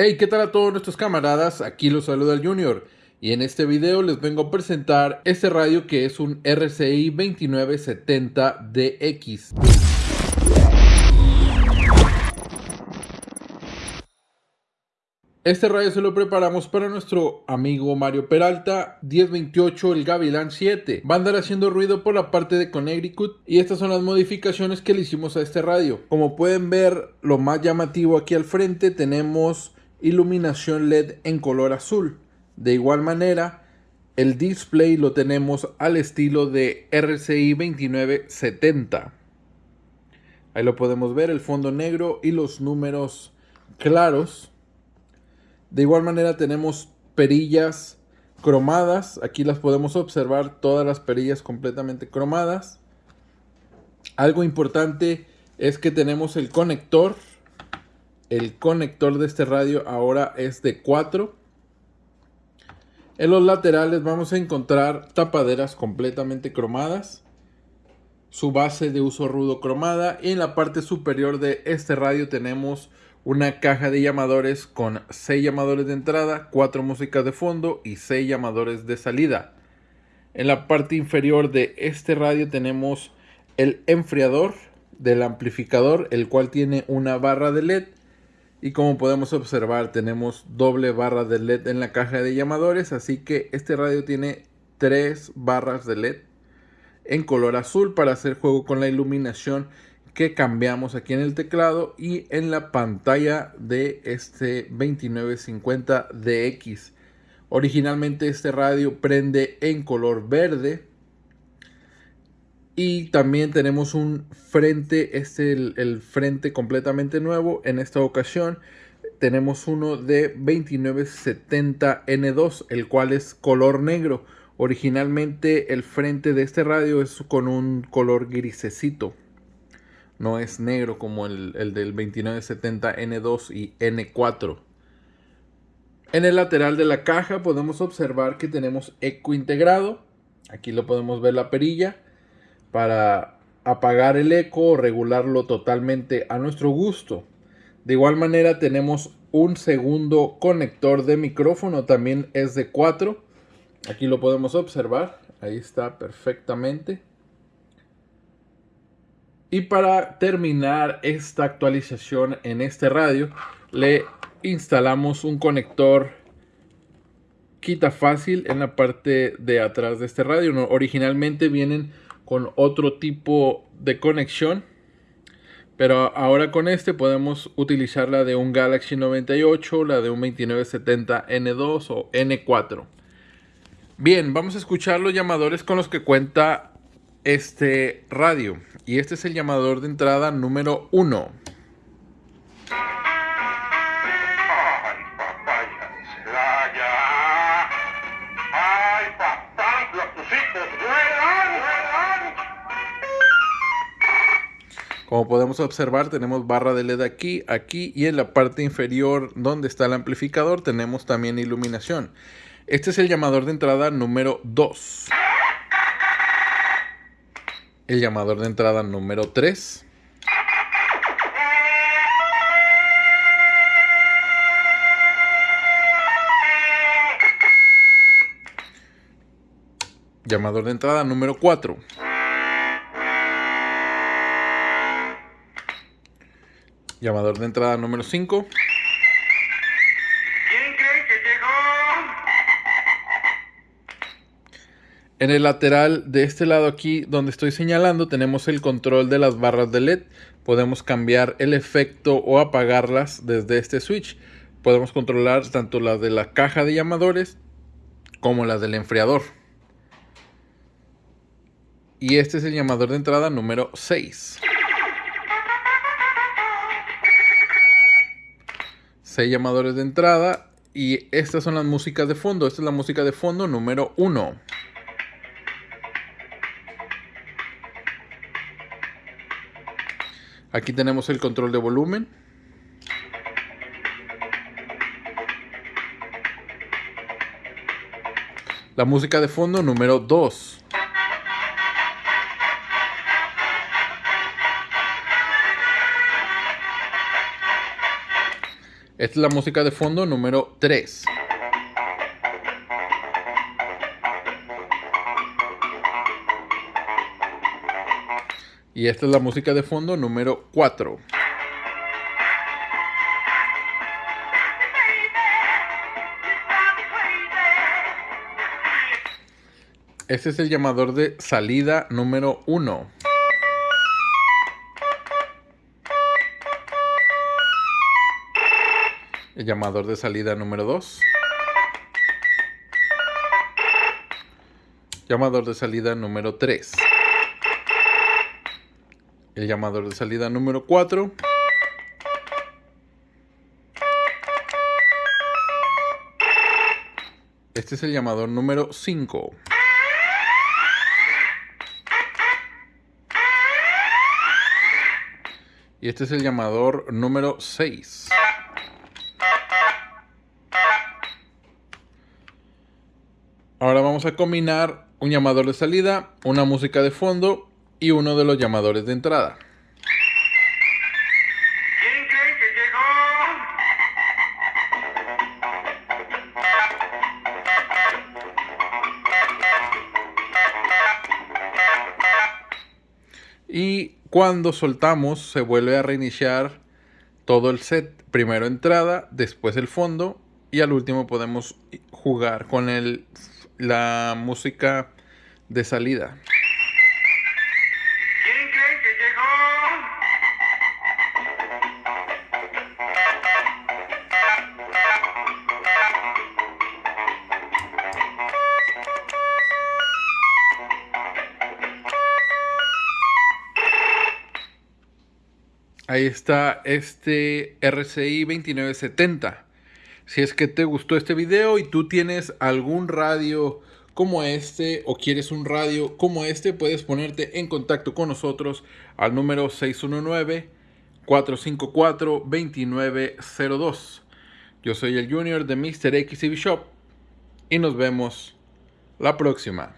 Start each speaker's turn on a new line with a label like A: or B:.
A: Hey, ¿qué tal a todos nuestros camaradas? Aquí los saluda el Junior y en este video les vengo a presentar este radio que es un RCI 2970DX. Este radio se lo preparamos para nuestro amigo Mario Peralta 1028 el Gavilán 7. Va a andar haciendo ruido por la parte de Connecticut y estas son las modificaciones que le hicimos a este radio. Como pueden ver, lo más llamativo aquí al frente tenemos iluminación LED en color azul. De igual manera, el display lo tenemos al estilo de RCI 2970. Ahí lo podemos ver, el fondo negro y los números claros. De igual manera tenemos perillas cromadas. Aquí las podemos observar, todas las perillas completamente cromadas. Algo importante es que tenemos el conector el conector de este radio ahora es de 4. En los laterales vamos a encontrar tapaderas completamente cromadas. Su base de uso rudo cromada. Y en la parte superior de este radio tenemos una caja de llamadores con 6 llamadores de entrada, 4 músicas de fondo y 6 llamadores de salida. En la parte inferior de este radio tenemos el enfriador del amplificador, el cual tiene una barra de LED y como podemos observar tenemos doble barra de LED en la caja de llamadores, así que este radio tiene tres barras de LED en color azul para hacer juego con la iluminación que cambiamos aquí en el teclado y en la pantalla de este 2950DX. Originalmente este radio prende en color verde y también tenemos un frente, este es el, frente completamente nuevo. En esta ocasión tenemos uno de 2970N2, el cual es color negro. Originalmente el frente de este radio es con un color grisecito. No es negro como el, el del 2970N2 y N4. En el lateral de la caja podemos observar que tenemos eco integrado. Aquí lo podemos ver la perilla para apagar el eco o regularlo totalmente a nuestro gusto. De igual manera tenemos un segundo conector de micrófono, también es de 4. Aquí lo podemos observar, ahí está perfectamente. Y para terminar esta actualización en este radio, le instalamos un conector quita fácil en la parte de atrás de este radio. Originalmente vienen con otro tipo de conexión. Pero ahora con este podemos utilizar la de un Galaxy 98, la de un 2970 N2 o N4. Bien, vamos a escuchar los llamadores con los que cuenta este radio. Y este es el llamador de entrada número 1. Podemos observar tenemos barra de LED aquí, aquí y en la parte inferior donde está el amplificador tenemos también iluminación. Este es el llamador de entrada número 2. El llamador de entrada número 3. Llamador de entrada número 4. Llamador de entrada número 5. ¿Quién cree que llegó? En el lateral de este lado aquí donde estoy señalando tenemos el control de las barras de LED. Podemos cambiar el efecto o apagarlas desde este switch. Podemos controlar tanto las de la caja de llamadores como las del enfriador. Y este es el llamador de entrada número 6. llamadores de entrada y estas son las músicas de fondo. Esta es la música de fondo número 1. Aquí tenemos el control de volumen. La música de fondo número 2. Esta es la música de fondo número 3. Y esta es la música de fondo número 4. Este es el llamador de salida número 1. El llamador de salida número 2. Llamador de salida número 3. El llamador de salida número 4. Este es el llamador número 5. Y este es el llamador número 6. Ahora vamos a combinar un llamador de salida, una música de fondo y uno de los llamadores de entrada.
B: ¿Quién cree que llegó?
A: Y cuando soltamos se vuelve a reiniciar todo el set. Primero entrada, después el fondo y al último podemos jugar con el, la música de salida.
B: ¿Quién cree que llegó?
A: Ahí está este RCI 2970. Si es que te gustó este video y tú tienes algún radio como este o quieres un radio como este, puedes ponerte en contacto con nosotros al número 619-454-2902. Yo soy el Junior de Mr. XCB Shop y nos vemos la próxima.